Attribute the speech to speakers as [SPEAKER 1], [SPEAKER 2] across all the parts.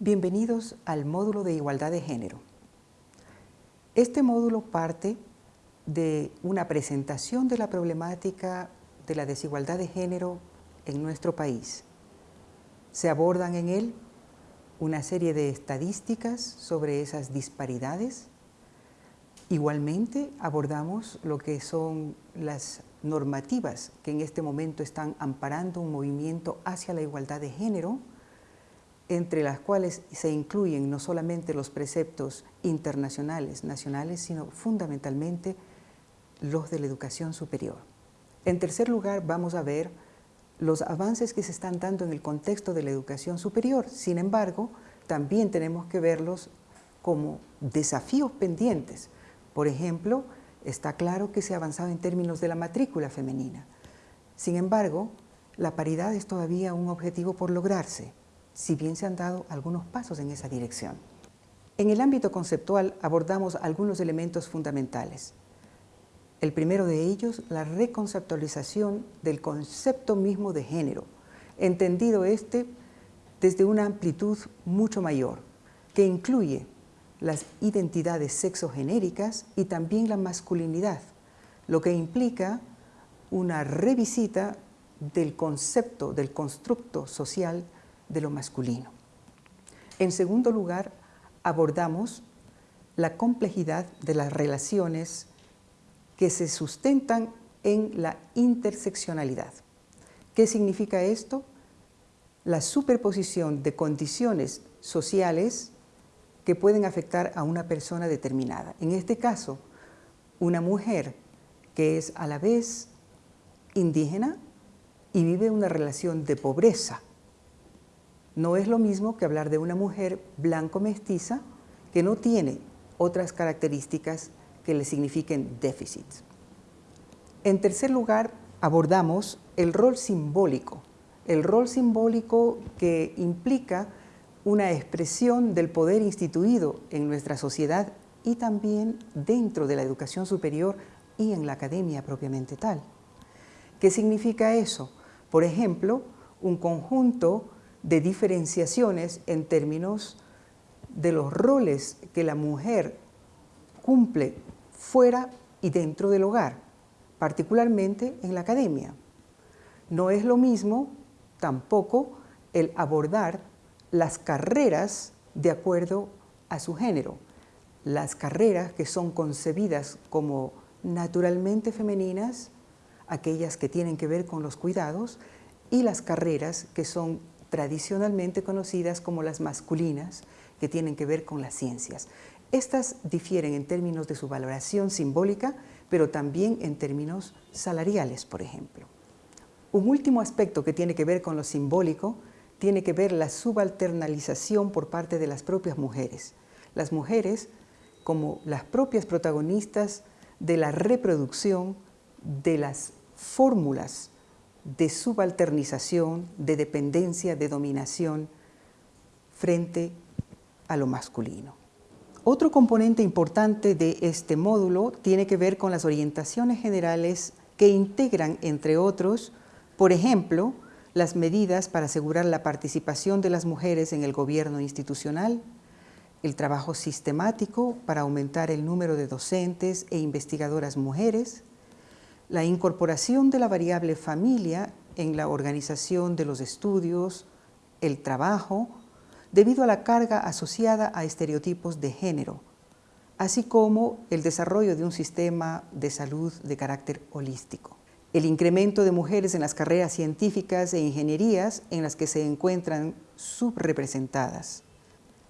[SPEAKER 1] Bienvenidos al módulo de Igualdad de Género. Este módulo parte de una presentación de la problemática de la desigualdad de género en nuestro país. Se abordan en él una serie de estadísticas sobre esas disparidades. Igualmente abordamos lo que son las normativas que en este momento están amparando un movimiento hacia la igualdad de género, entre las cuales se incluyen no solamente los preceptos internacionales, nacionales, sino fundamentalmente los de la educación superior. En tercer lugar, vamos a ver los avances que se están dando en el contexto de la educación superior. Sin embargo, también tenemos que verlos como desafíos pendientes. Por ejemplo, está claro que se ha avanzado en términos de la matrícula femenina. Sin embargo, la paridad es todavía un objetivo por lograrse si bien se han dado algunos pasos en esa dirección. En el ámbito conceptual abordamos algunos elementos fundamentales. El primero de ellos, la reconceptualización del concepto mismo de género, entendido este desde una amplitud mucho mayor, que incluye las identidades sexogenéricas y también la masculinidad, lo que implica una revisita del concepto, del constructo social de lo masculino. En segundo lugar, abordamos la complejidad de las relaciones que se sustentan en la interseccionalidad. ¿Qué significa esto? La superposición de condiciones sociales que pueden afectar a una persona determinada. En este caso, una mujer que es a la vez indígena y vive una relación de pobreza no es lo mismo que hablar de una mujer blanco-mestiza que no tiene otras características que le signifiquen déficits. En tercer lugar, abordamos el rol simbólico, el rol simbólico que implica una expresión del poder instituido en nuestra sociedad y también dentro de la educación superior y en la academia propiamente tal. ¿Qué significa eso? Por ejemplo, un conjunto de diferenciaciones en términos de los roles que la mujer cumple fuera y dentro del hogar, particularmente en la academia. No es lo mismo tampoco el abordar las carreras de acuerdo a su género, las carreras que son concebidas como naturalmente femeninas, aquellas que tienen que ver con los cuidados, y las carreras que son tradicionalmente conocidas como las masculinas, que tienen que ver con las ciencias. Estas difieren en términos de su valoración simbólica, pero también en términos salariales, por ejemplo. Un último aspecto que tiene que ver con lo simbólico tiene que ver la subalternalización por parte de las propias mujeres. Las mujeres, como las propias protagonistas de la reproducción de las fórmulas de subalternización, de dependencia, de dominación frente a lo masculino. Otro componente importante de este módulo tiene que ver con las orientaciones generales que integran, entre otros, por ejemplo, las medidas para asegurar la participación de las mujeres en el gobierno institucional, el trabajo sistemático para aumentar el número de docentes e investigadoras mujeres, la incorporación de la variable familia en la organización de los estudios, el trabajo, debido a la carga asociada a estereotipos de género, así como el desarrollo de un sistema de salud de carácter holístico. El incremento de mujeres en las carreras científicas e ingenierías en las que se encuentran subrepresentadas.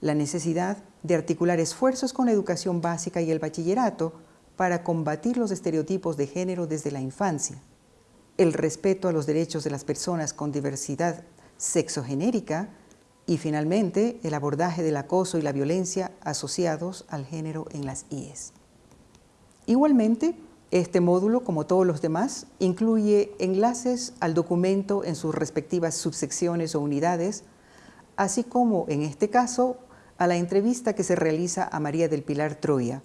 [SPEAKER 1] La necesidad de articular esfuerzos con la educación básica y el bachillerato para combatir los estereotipos de género desde la infancia, el respeto a los derechos de las personas con diversidad sexogenérica y finalmente el abordaje del acoso y la violencia asociados al género en las IES. Igualmente, este módulo, como todos los demás, incluye enlaces al documento en sus respectivas subsecciones o unidades, así como, en este caso, a la entrevista que se realiza a María del Pilar Troya,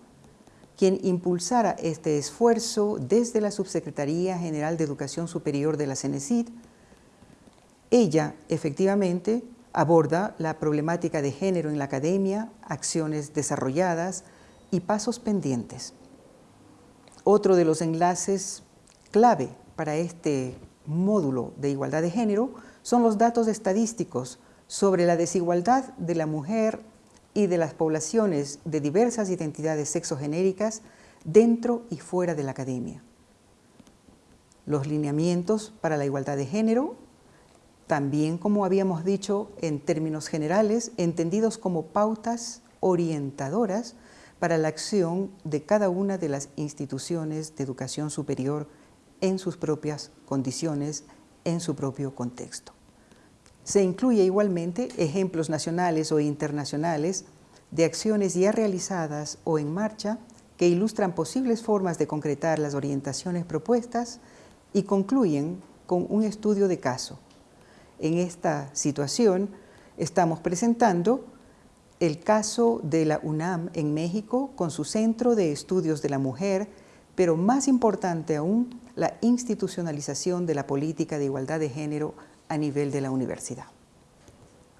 [SPEAKER 1] quien impulsara este esfuerzo desde la Subsecretaría General de Educación Superior de la CENESID. Ella, efectivamente, Aborda la problemática de género en la academia, acciones desarrolladas y pasos pendientes. Otro de los enlaces clave para este módulo de igualdad de género son los datos estadísticos sobre la desigualdad de la mujer y de las poblaciones de diversas identidades sexogenéricas dentro y fuera de la academia. Los lineamientos para la igualdad de género, también como habíamos dicho en términos generales, entendidos como pautas orientadoras para la acción de cada una de las instituciones de educación superior en sus propias condiciones, en su propio contexto. Se incluye igualmente ejemplos nacionales o internacionales de acciones ya realizadas o en marcha que ilustran posibles formas de concretar las orientaciones propuestas y concluyen con un estudio de caso. En esta situación estamos presentando el caso de la UNAM en México con su Centro de Estudios de la Mujer, pero más importante aún, la institucionalización de la política de igualdad de género a nivel de la universidad.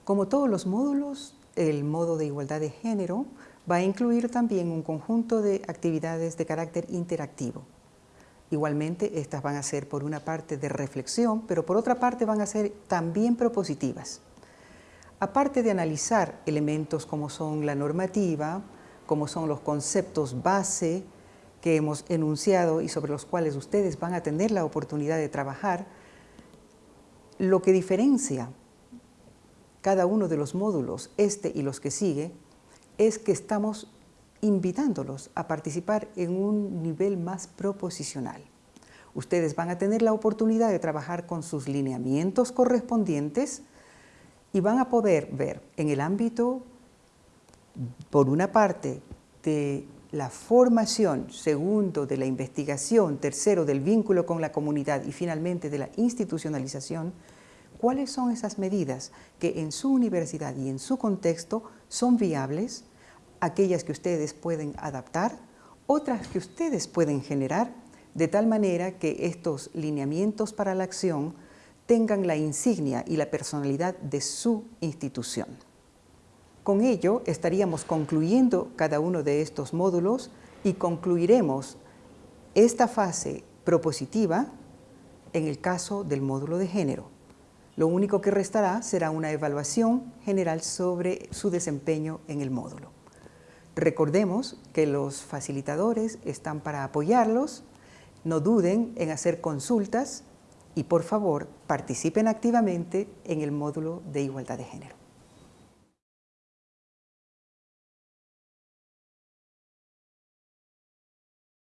[SPEAKER 1] Como todos los módulos, el modo de igualdad de género va a incluir también un conjunto de actividades de carácter interactivo. Igualmente, estas van a ser por una parte de reflexión, pero por otra parte van a ser también propositivas. Aparte de analizar elementos como son la normativa, como son los conceptos base que hemos enunciado y sobre los cuales ustedes van a tener la oportunidad de trabajar, lo que diferencia cada uno de los módulos, este y los que sigue, es que estamos invitándolos a participar en un nivel más proposicional. Ustedes van a tener la oportunidad de trabajar con sus lineamientos correspondientes y van a poder ver en el ámbito, por una parte, de la formación, segundo, de la investigación, tercero, del vínculo con la comunidad y finalmente de la institucionalización, cuáles son esas medidas que en su universidad y en su contexto son viables, aquellas que ustedes pueden adaptar, otras que ustedes pueden generar, de tal manera que estos lineamientos para la acción tengan la insignia y la personalidad de su institución. Con ello estaríamos concluyendo cada uno de estos módulos y concluiremos esta fase propositiva en el caso del módulo de género. Lo único que restará será una evaluación general sobre su desempeño en el módulo. Recordemos que los facilitadores están para apoyarlos, no duden en hacer consultas y por favor participen activamente en el módulo de igualdad de género.